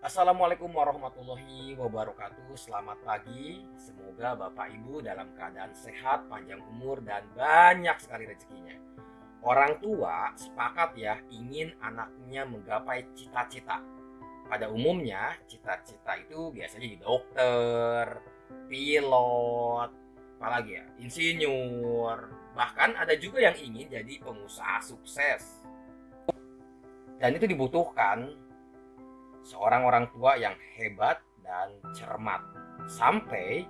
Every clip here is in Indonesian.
Assalamualaikum warahmatullahi wabarakatuh. Selamat pagi. Semoga Bapak Ibu dalam keadaan sehat, panjang umur, dan banyak sekali rezekinya. Orang tua sepakat ya ingin anaknya menggapai cita-cita. Pada umumnya cita-cita itu biasanya jadi dokter, pilot, apalagi ya, insinyur. Bahkan ada juga yang ingin jadi pengusaha sukses. Dan itu dibutuhkan seorang orang tua yang hebat dan cermat. Sampai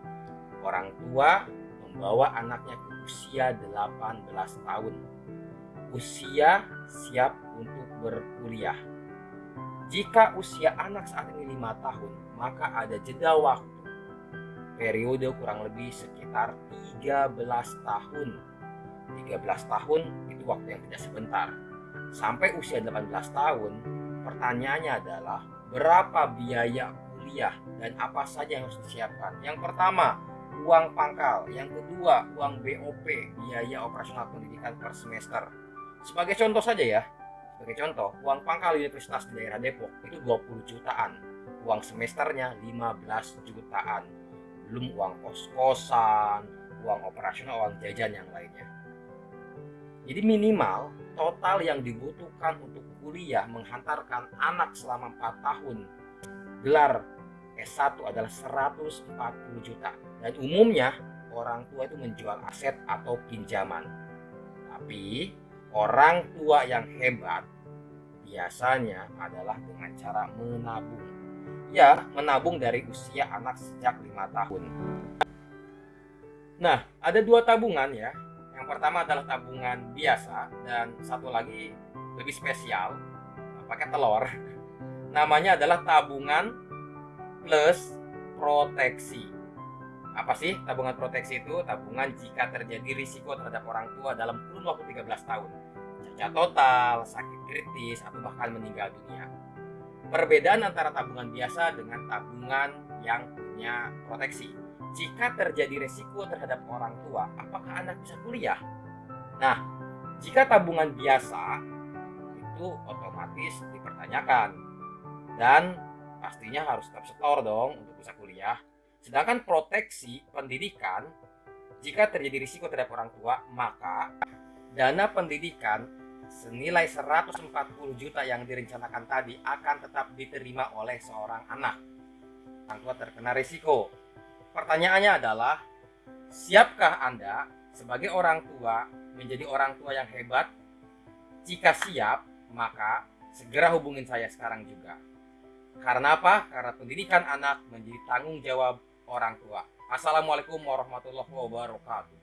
orang tua membawa anaknya ke usia 18 tahun. Usia siap untuk berkuliah. Jika usia anak saat ini lima tahun maka ada jeda waktu. Periode kurang lebih sekitar 13 tahun. 13 tahun itu waktu yang tidak sebentar. Sampai usia 18 tahun pertanyaannya adalah berapa biaya kuliah dan apa saja yang harus disiapkan. Yang pertama, uang pangkal. Yang kedua, uang BOP, biaya operasional pendidikan per semester. Sebagai contoh saja ya, sebagai contoh, uang pangkal Universitas di daerah Depok itu 20 jutaan. Uang semesternya 15 jutaan. Belum uang kos-kosan, uang operasional, uang jajan yang lainnya. Jadi minimal total yang dibutuhkan untuk kuliah menghantarkan anak selama 4 tahun. Gelar S1 adalah 140 juta. Dan umumnya orang tua itu menjual aset atau pinjaman. Tapi orang tua yang hebat biasanya adalah dengan cara menabung. Ya menabung dari usia anak sejak lima tahun. Nah ada dua tabungan ya pertama adalah tabungan biasa dan satu lagi lebih spesial pakai telur. Namanya adalah tabungan plus proteksi. Apa sih tabungan proteksi itu? Tabungan jika terjadi risiko terhadap orang tua dalam kurun waktu 13 tahun. Cacat total sakit kritis atau bahkan meninggal dunia. Perbedaan antara tabungan biasa dengan tabungan yang punya proteksi jika terjadi risiko terhadap orang tua apakah anak bisa kuliah? Nah jika tabungan biasa itu otomatis dipertanyakan. Dan pastinya harus tetap setor dong untuk bisa kuliah. Sedangkan proteksi pendidikan jika terjadi risiko terhadap orang tua maka dana pendidikan senilai 140 juta yang direncanakan tadi akan tetap diterima oleh seorang anak. Orang tua terkena risiko pertanyaannya adalah siapkah anda sebagai orang tua menjadi orang tua yang hebat jika siap maka segera hubungin saya sekarang juga. Karena apa? Karena pendidikan anak menjadi tanggung jawab orang tua. Assalamualaikum warahmatullahi wabarakatuh.